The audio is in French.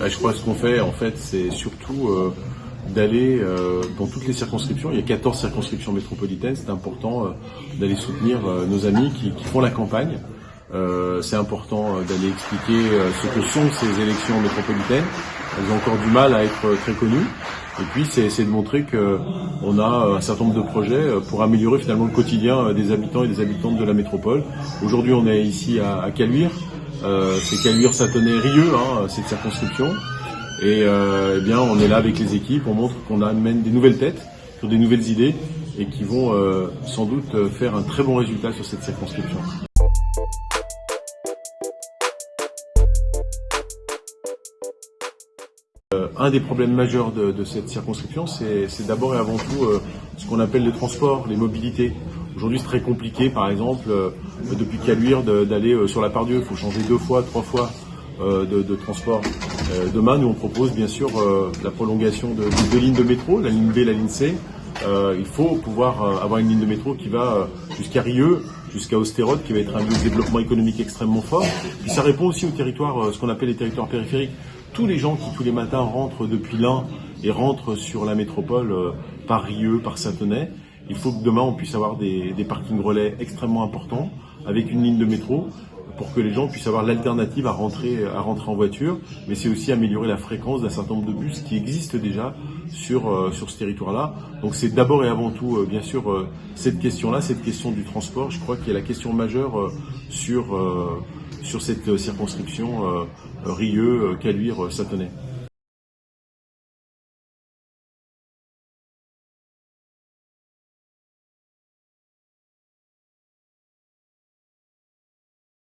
Bah, je crois que ce qu'on fait, en fait, c'est surtout euh, d'aller euh, dans toutes les circonscriptions. Il y a 14 circonscriptions métropolitaines. C'est important euh, d'aller soutenir euh, nos amis qui, qui, font la campagne. Euh, c'est important d'aller expliquer ce que sont ces élections métropolitaines. Elles ont encore du mal à être très connues. Et puis, c'est de montrer qu'on a un certain nombre de projets pour améliorer finalement le quotidien des habitants et des habitantes de la métropole. Aujourd'hui, on est ici à, à Caluire. Euh, c'est Caluire-Satonnet-Rieux, hein, cette circonscription. Et euh, eh bien, on est là avec les équipes, on montre qu'on amène des nouvelles têtes, sur des nouvelles idées, et qui vont euh, sans doute faire un très bon résultat sur cette circonscription. Un des problèmes majeurs de, cette circonscription, c'est d'abord et avant tout ce qu'on appelle les transports, les mobilités. Aujourd'hui, c'est très compliqué, par exemple, euh, depuis Caluire, d'aller sur la Pardieu. Il faut changer deux fois, trois fois de, de, transport. demain, nous, on propose bien sûr la prolongation de, de, deux lignes de métro, la ligne B la ligne C. il faut pouvoir avoir une ligne de métro qui va jusqu'à Rieux, jusqu'à Ostérode, qui va être un lieu de développement économique extrêmement fort. Puis ça répond aussi aux territoires, ce qu'on appelle les territoires périphériques tous les gens qui tous les matins rentrent depuis l'Ain et rentrent sur la métropole euh, par Rieux, par Saint-Tenay, il faut que demain on puisse avoir des, parkings relais extrêmement importants avec une ligne de métro pour que les gens puissent avoir l'alternative à rentrer, en voiture, mais c'est aussi améliorer la fréquence d'un certain nombre de bus qui existent déjà sur, euh, ce territoire-là. Donc c'est d'abord et avant tout, euh, bien sûr, euh, cette question-là, cette question du transport, je crois qu'il y a la question majeure sur, sur cette circonscription Rieux, Caluire, Satonnet.